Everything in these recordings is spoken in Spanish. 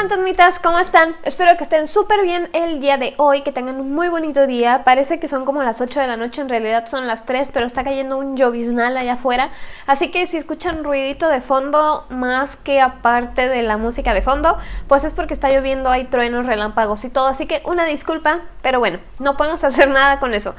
fantasmitas, ¿cómo están? Espero que estén súper bien el día de hoy, que tengan un muy bonito día. Parece que son como las 8 de la noche, en realidad son las 3, pero está cayendo un lloviznal allá afuera. Así que si escuchan ruidito de fondo, más que aparte de la música de fondo, pues es porque está lloviendo, hay truenos, relámpagos y todo. Así que una disculpa, pero bueno, no podemos hacer nada con eso.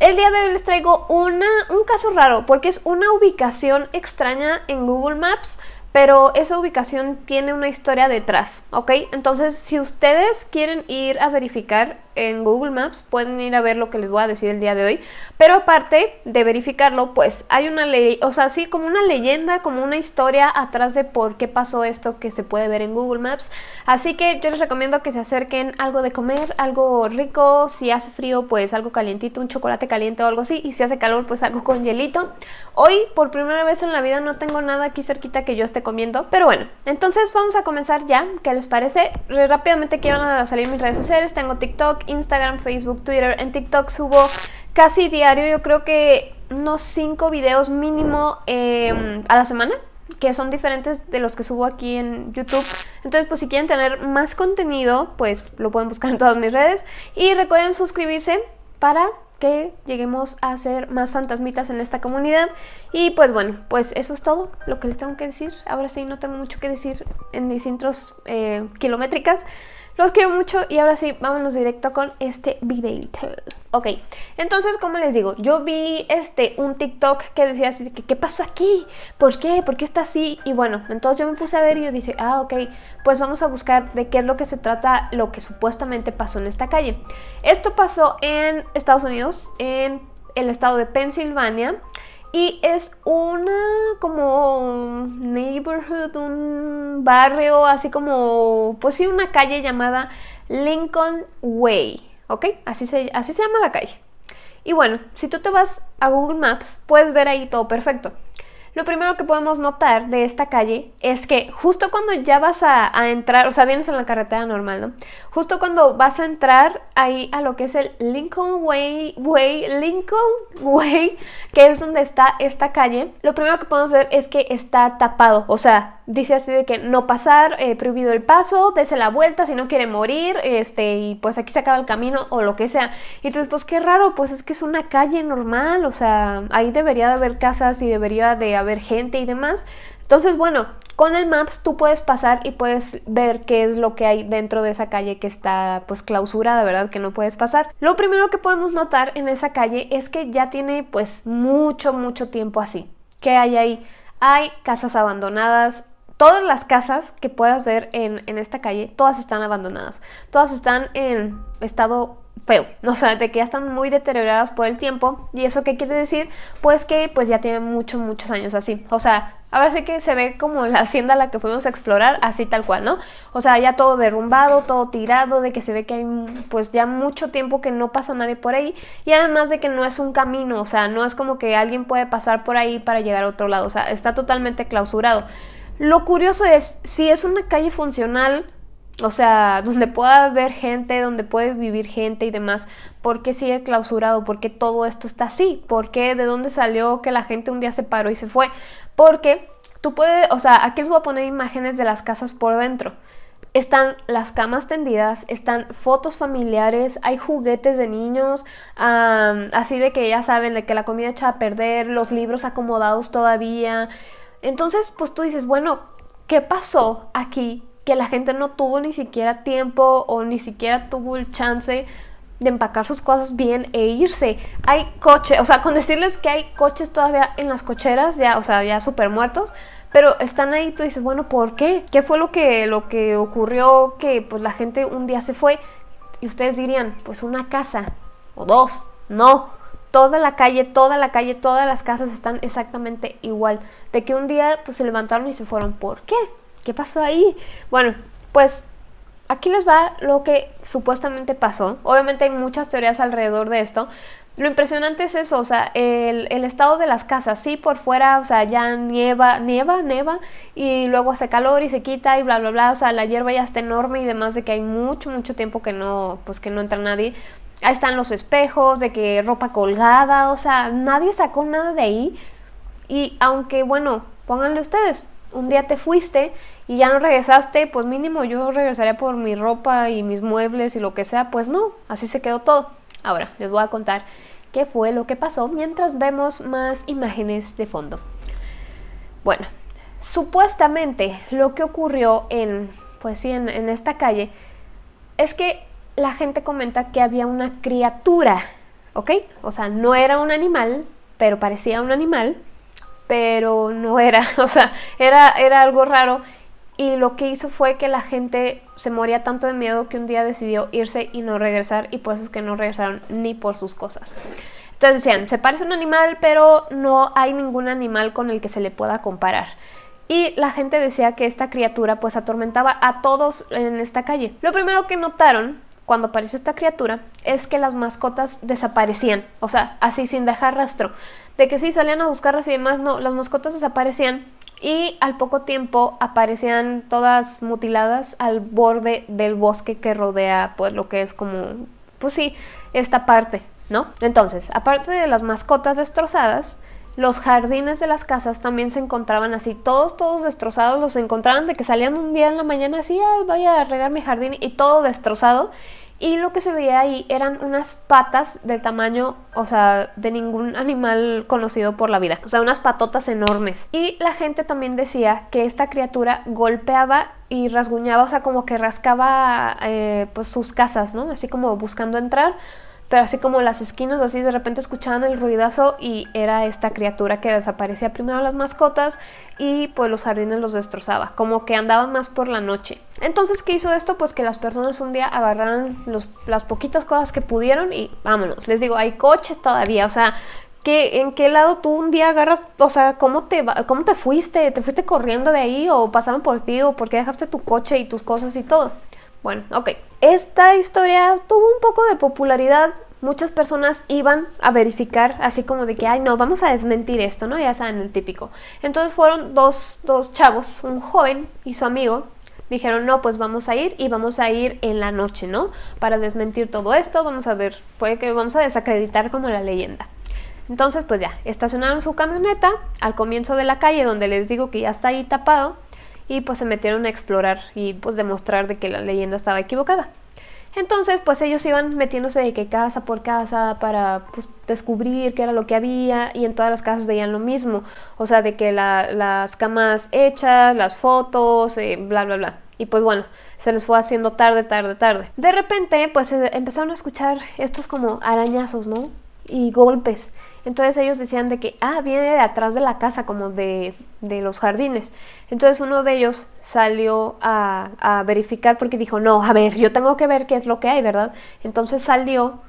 El día de hoy les traigo una, un caso raro, porque es una ubicación extraña en Google Maps pero esa ubicación tiene una historia detrás, ¿ok? Entonces, si ustedes quieren ir a verificar en Google Maps, pueden ir a ver lo que les voy a decir el día de hoy, pero aparte de verificarlo, pues hay una ley, o sea, así como una leyenda, como una historia atrás de por qué pasó esto que se puede ver en Google Maps, así que yo les recomiendo que se acerquen algo de comer, algo rico, si hace frío, pues algo calientito, un chocolate caliente o algo así, y si hace calor, pues algo con hielito. Hoy, por primera vez en la vida, no tengo nada aquí cerquita que yo esté comiendo. Pero bueno, entonces vamos a comenzar ya. ¿Qué les parece? Rápidamente quiero a salir mis redes sociales. Tengo TikTok, Instagram, Facebook, Twitter. En TikTok subo casi diario, yo creo que unos 5 videos mínimo em, a la semana que son diferentes de los que subo aquí en YouTube. Entonces, pues si quieren tener más contenido, pues lo pueden buscar en todas mis redes. Y recuerden suscribirse para que lleguemos a ser más fantasmitas en esta comunidad. Y pues bueno, pues eso es todo lo que les tengo que decir. Ahora sí, no tengo mucho que decir en mis intros eh, kilométricas. Los quiero mucho y ahora sí, vámonos directo con este videito. Ok, entonces como les digo, yo vi este un TikTok que decía así que ¿qué pasó aquí? ¿Por qué? ¿Por qué está así? Y bueno, entonces yo me puse a ver y yo dije, ah, ok, pues vamos a buscar de qué es lo que se trata lo que supuestamente pasó en esta calle. Esto pasó en Estados Unidos, en el estado de Pensilvania. Y es una como neighborhood, un barrio, así como, pues sí, una calle llamada Lincoln Way, ¿ok? Así se, así se llama la calle. Y bueno, si tú te vas a Google Maps, puedes ver ahí todo perfecto. Lo primero que podemos notar de esta calle es que justo cuando ya vas a, entrar, o sea, vienes en la carretera normal, ¿no? Justo cuando vas a entrar ahí a lo que es el Lincoln Way, Way, Lincoln Way, que es donde está esta calle, lo primero que podemos ver es que está tapado, o sea, dice así de que no pasar, eh, prohibido el paso, dese la vuelta si no quiere morir, este, y pues aquí se acaba el camino o lo que sea. Y entonces, pues qué raro, pues es que es una calle normal, o sea, ahí debería de haber casas y debería de haber gente y demás. Entonces, bueno, con el Maps tú puedes pasar y puedes ver qué es lo que hay dentro de esa calle que está pues clausurada, ¿verdad? Que no puedes pasar. Lo primero que podemos notar en esa calle es que ya tiene pues mucho, mucho tiempo así. ¿Qué hay ahí? Hay casas abandonadas, todas las casas que puedas ver en, esta calle, todas están abandonadas. Todas están en estado feo, o sea, de que ya están muy deterioradas por el tiempo. ¿Y eso qué quiere decir? Pues que pues ya tienen muchos, muchos años así. O sea, ahora sí que se ve como la hacienda a la que fuimos a explorar, así tal cual, ¿no? O sea, ya todo derrumbado, todo tirado, de que se ve que hay pues ya mucho tiempo que no pasa nadie por ahí. Y además de que no es un camino, o sea, no es como que alguien puede pasar por ahí para llegar a otro lado. O sea, está totalmente clausurado. Lo curioso es, si es una calle funcional, o sea, donde pueda haber gente, donde puede vivir gente y demás, ¿por qué sigue clausurado? ¿Por qué todo esto está así? ¿Por qué? ¿De dónde salió que la gente un día se paró y se fue? Porque tú puedes, o sea, aquí les voy a poner imágenes de las casas por dentro. Están las camas tendidas, están fotos familiares, hay juguetes de niños, así de que ya saben, de que la comida echa a perder, los libros acomodados todavía, entonces, pues tú dices, bueno, ¿qué pasó aquí? Que la gente no tuvo ni siquiera tiempo o ni siquiera tuvo el chance de empacar sus cosas bien e irse. Hay coches, o sea, con decirles que hay coches todavía en las cocheras, ya, o sea, ya súper muertos, pero están ahí, tú dices, bueno, ¿por qué? ¿Qué fue lo que, lo que ocurrió que pues la gente un día se fue? Y ustedes dirían, pues una casa o dos. No, toda la calle, toda la calle, todas las casas están exactamente igual. De que un día pues se levantaron y se fueron. ¿Por qué? ¿Qué pasó ahí? Bueno, pues aquí les va lo que supuestamente pasó. Obviamente hay muchas teorías alrededor de esto. Lo impresionante es eso, o sea, el, estado de las casas, sí, por fuera, o sea, ya nieva, nieva, nieva, y luego hace calor y se quita y bla, bla, bla, o sea, la hierba ya está enorme y demás de que hay mucho, mucho tiempo que no, pues que no entra nadie. Ahí están los espejos, de que ropa colgada, o sea, nadie sacó nada de ahí. Y aunque, bueno, pónganle ustedes, un día te fuiste y ya no regresaste, pues mínimo yo regresaría por mi ropa y mis muebles y lo que sea, pues no, así se quedó todo. Ahora, les voy a contar qué fue lo que pasó mientras vemos más imágenes de fondo. Bueno, supuestamente lo que ocurrió en, pues sí, en, en esta calle es que la gente comenta que había una criatura, ¿ok? O sea, no era un animal, pero parecía un animal, pero no era, o sea, era, era algo raro y lo que hizo fue que la gente se moría tanto de miedo que un día decidió irse y no regresar y por eso es que no regresaron ni por sus cosas. Entonces decían, se parece a un animal, pero no hay ningún animal con el que se le pueda comparar. Y la gente decía que esta criatura pues atormentaba a todos en esta calle. Lo primero que notaron cuando apareció esta criatura es que las mascotas desaparecían, o sea, así sin dejar rastro. De que sí salían a buscarlas y demás, no, las mascotas desaparecían y al poco tiempo aparecían todas mutiladas al borde del bosque que rodea pues lo que es como, pues sí, esta parte, ¿no? Entonces, aparte de las mascotas destrozadas, los jardines de las casas también se encontraban así, todos, todos destrozados, los encontraban de que salían un día en la mañana así, Ay, vaya a regar mi jardín y todo destrozado. Y lo que se veía ahí eran unas patas del tamaño, o sea, de ningún animal conocido por la vida. O sea, unas patotas enormes. Y la gente también decía que esta criatura golpeaba y rasguñaba, o sea, como que rascaba eh, pues sus casas, ¿no? Así como buscando entrar pero así como las esquinas, así de repente escuchaban el ruidazo y era esta criatura que desaparecía primero las mascotas y pues los jardines los destrozaba, como que andaban más por la noche. Entonces, ¿qué hizo esto? Pues que las personas un día agarraran las poquitas cosas que pudieron y vámonos. Les digo, hay coches todavía, o sea, ¿qué, ¿en qué lado tú un día agarras, o sea, ¿cómo te, cómo te fuiste? ¿Te fuiste corriendo de ahí o pasaron por ti o por qué dejaste tu coche y tus cosas y todo? Bueno, ok. Esta historia tuvo un poco de popularidad. Muchas personas iban a verificar, así como de que, ay, no, vamos a desmentir esto, ¿no? Ya saben, el típico. Entonces fueron dos, dos chavos, un joven y su amigo, dijeron, no, pues vamos a ir y vamos a ir en la noche, ¿no? Para desmentir todo esto, vamos a ver, puede que vamos a desacreditar como la leyenda. Entonces, pues ya, estacionaron su camioneta al comienzo de la calle donde les digo que ya está ahí tapado y pues se metieron a explorar y pues demostrar de que la leyenda estaba equivocada. Entonces, pues ellos iban metiéndose de que casa por casa para pues, descubrir qué era lo que había y en todas las casas veían lo mismo. O sea, de que las camas hechas, las fotos, eh, bla, bla, bla. Y pues bueno, se les fue haciendo tarde, tarde, tarde. De repente, pues empezaron a escuchar estos como arañazos, ¿no? Y golpes. Entonces ellos decían de que, ah, viene de atrás de la casa, como de, de los jardines. Entonces uno de ellos salió a, a, verificar porque dijo, no, a ver, yo tengo que ver qué es lo que hay, ¿verdad? Entonces salió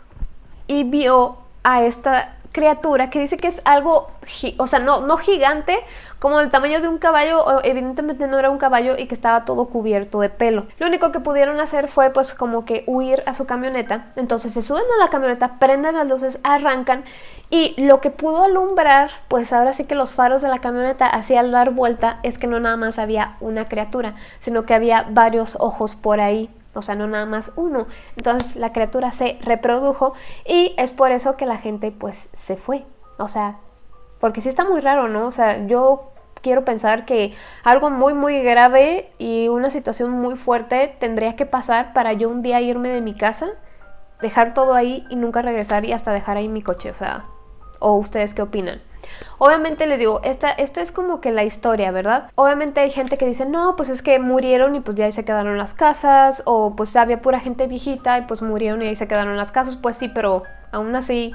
y vio a esta criatura que dice que es algo, o sea, no, no gigante, como del tamaño de un caballo, evidentemente no era un caballo y que estaba todo cubierto de pelo. Lo único que pudieron hacer fue pues como que huir a su camioneta, entonces se suben a la camioneta, prenden las luces, arrancan y lo que pudo alumbrar, pues ahora sí que los faros de la camioneta hacía al dar vuelta es que no nada más había una criatura, sino que había varios ojos por ahí o sea, no nada más uno. Entonces la criatura se reprodujo y es por eso que la gente pues se fue. O sea, porque sí está muy raro, ¿no? O sea, yo quiero pensar que algo muy muy grave y una situación muy fuerte tendría que pasar para yo un día irme de mi casa, dejar todo ahí y nunca regresar y hasta dejar ahí mi coche, o sea, o ustedes qué opinan. Obviamente les digo, esta, esta es como que la historia, ¿verdad? Obviamente hay gente que dice, no, pues es que murieron y pues ya ahí se quedaron las casas, o pues había pura gente viejita y pues murieron y ahí se quedaron las casas, pues sí, pero aún así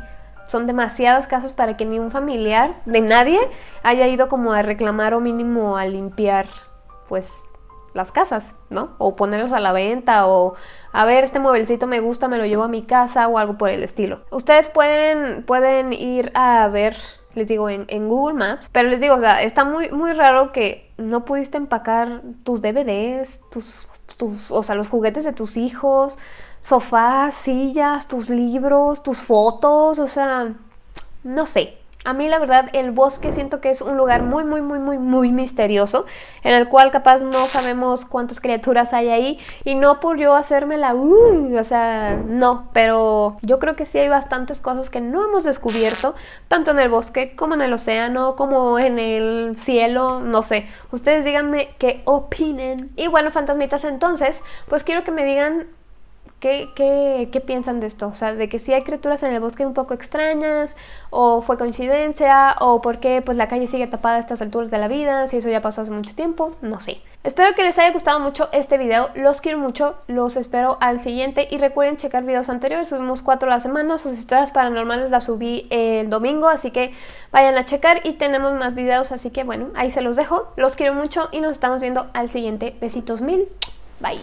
son demasiadas casas para que ni un familiar de nadie haya ido como a reclamar o mínimo a limpiar, pues las casas, ¿no? O ponerlos a la venta o a ver, este mueblecito me gusta, me lo llevo a mi casa o algo por el estilo. Ustedes pueden, pueden ir a ver les digo, en, Google Maps. Pero les digo, o sea, está muy, muy raro que no pudiste empacar tus DVDs, tus, tus, o sea, los juguetes de tus hijos, sofás, sillas, tus libros, tus fotos, o sea, no sé. A mí la verdad el bosque siento que es un lugar muy muy muy muy muy misterioso en el cual capaz no sabemos cuántas criaturas hay ahí y no por yo hacerme la uh, o sea, no, pero yo creo que sí hay bastantes cosas que no hemos descubierto, tanto en el bosque como en el océano, como en el cielo, no sé. Ustedes díganme qué opinen. Y bueno, fantasmitas, entonces, pues quiero que me digan ¿Qué, piensan de esto? O sea, de que si hay criaturas en el bosque un poco extrañas, o fue coincidencia, o por qué pues la calle sigue tapada a estas alturas de la vida, si eso ya pasó hace mucho tiempo, no sé. Espero que les haya gustado mucho este video, los quiero mucho, los espero al siguiente y recuerden checar videos anteriores, subimos cuatro a la semana, sus historias paranormales las subí el domingo, así que vayan a checar y tenemos más videos, así que bueno, ahí se los dejo, los quiero mucho y nos estamos viendo al siguiente, besitos mil, bye.